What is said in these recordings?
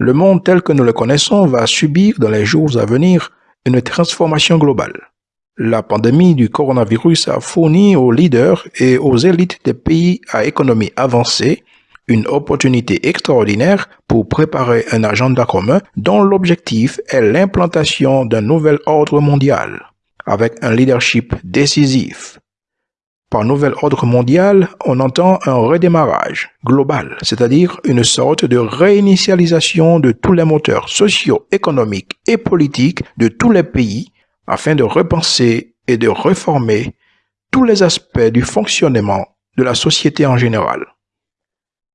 Le monde tel que nous le connaissons va subir dans les jours à venir une transformation globale. La pandémie du coronavirus a fourni aux leaders et aux élites des pays à économie avancée une opportunité extraordinaire pour préparer un agenda commun dont l'objectif est l'implantation d'un nouvel ordre mondial, avec un leadership décisif. Par nouvel ordre mondial, on entend un redémarrage global, c'est-à-dire une sorte de réinitialisation de tous les moteurs socio-économiques et politiques de tous les pays afin de repenser et de réformer tous les aspects du fonctionnement de la société en général.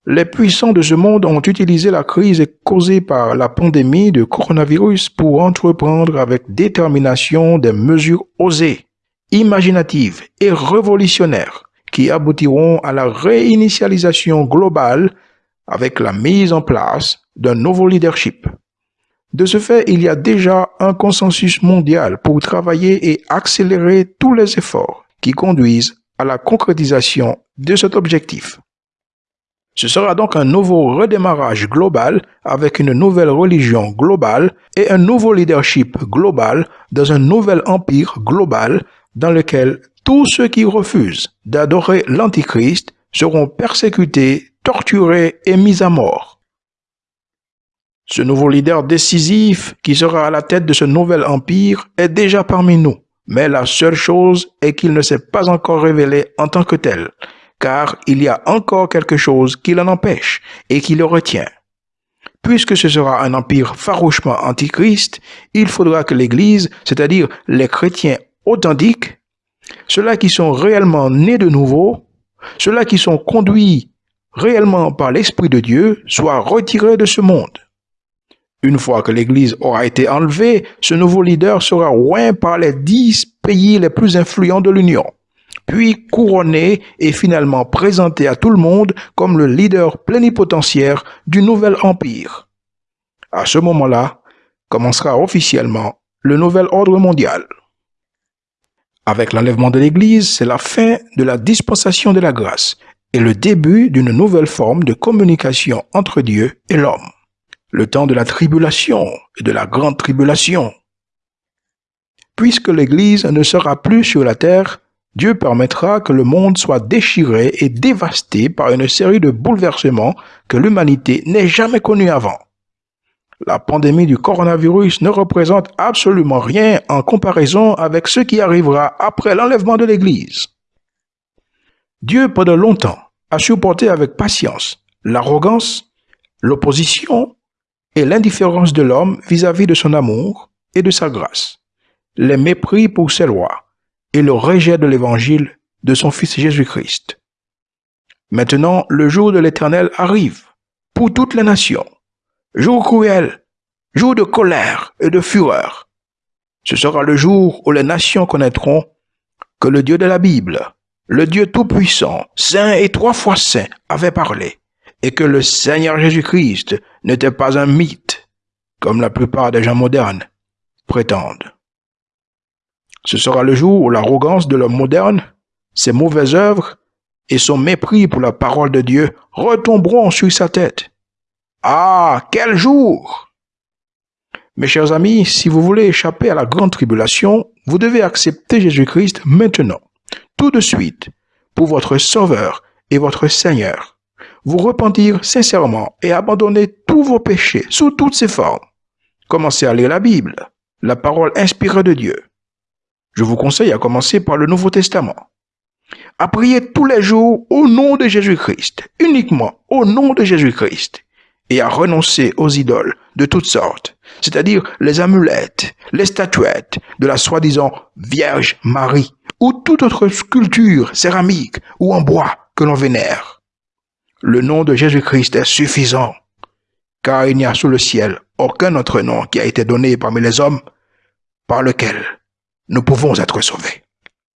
Les puissants de ce monde ont utilisé la crise causée par la pandémie de coronavirus pour entreprendre avec détermination des mesures osées, imaginatives et révolutionnaires qui aboutiront à la réinitialisation globale avec la mise en place d'un nouveau leadership. De ce fait, il y a déjà un consensus mondial pour travailler et accélérer tous les efforts qui conduisent à la concrétisation de cet objectif. Ce sera donc un nouveau redémarrage global avec une nouvelle religion globale et un nouveau leadership global dans un nouvel empire global dans lequel tous ceux qui refusent d'adorer l'Antichrist seront persécutés, torturés et mis à mort. Ce nouveau leader décisif qui sera à la tête de ce nouvel empire est déjà parmi nous, mais la seule chose est qu'il ne s'est pas encore révélé en tant que tel car il y a encore quelque chose qui l'en empêche et qui le retient. Puisque ce sera un empire farouchement antichrist, il faudra que l'Église, c'est-à-dire les chrétiens authentiques, ceux-là qui sont réellement nés de nouveau, ceux-là qui sont conduits réellement par l'Esprit de Dieu, soient retirés de ce monde. Une fois que l'Église aura été enlevée, ce nouveau leader sera loin par les dix pays les plus influents de l'Union puis couronné et finalement présenté à tout le monde comme le leader plénipotentiaire du nouvel empire. À ce moment-là, commencera officiellement le nouvel ordre mondial. Avec l'enlèvement de l'Église, c'est la fin de la dispensation de la grâce et le début d'une nouvelle forme de communication entre Dieu et l'homme. Le temps de la tribulation et de la grande tribulation. Puisque l'Église ne sera plus sur la terre, Dieu permettra que le monde soit déchiré et dévasté par une série de bouleversements que l'humanité n'ait jamais connus avant. La pandémie du coronavirus ne représente absolument rien en comparaison avec ce qui arrivera après l'enlèvement de l'Église. Dieu, pendant longtemps, a supporté avec patience l'arrogance, l'opposition et l'indifférence de l'homme vis-à-vis de son amour et de sa grâce, les mépris pour ses lois, et le rejet de l'évangile de son Fils Jésus-Christ. Maintenant, le jour de l'Éternel arrive pour toutes les nations. Jour cruel, jour de colère et de fureur. Ce sera le jour où les nations connaîtront que le Dieu de la Bible, le Dieu Tout-Puissant, Saint et trois fois Saint, avait parlé, et que le Seigneur Jésus-Christ n'était pas un mythe, comme la plupart des gens modernes prétendent. Ce sera le jour où l'arrogance de l'homme moderne, ses mauvaises œuvres et son mépris pour la parole de Dieu retomberont sur sa tête. Ah, quel jour? Mes chers amis, si vous voulez échapper à la grande tribulation, vous devez accepter Jésus-Christ maintenant, tout de suite, pour votre Sauveur et votre Seigneur. Vous repentir sincèrement et abandonner tous vos péchés sous toutes ses formes. Commencez à lire la Bible, la parole inspirée de Dieu. Je vous conseille à commencer par le Nouveau Testament. À prier tous les jours au nom de Jésus-Christ, uniquement au nom de Jésus-Christ, et à renoncer aux idoles de toutes sortes, c'est-à-dire les amulettes, les statuettes de la soi-disant Vierge Marie, ou toute autre sculpture céramique ou en bois que l'on vénère. Le nom de Jésus-Christ est suffisant, car il n'y a sous le ciel aucun autre nom qui a été donné parmi les hommes par lequel nous pouvons être sauvés.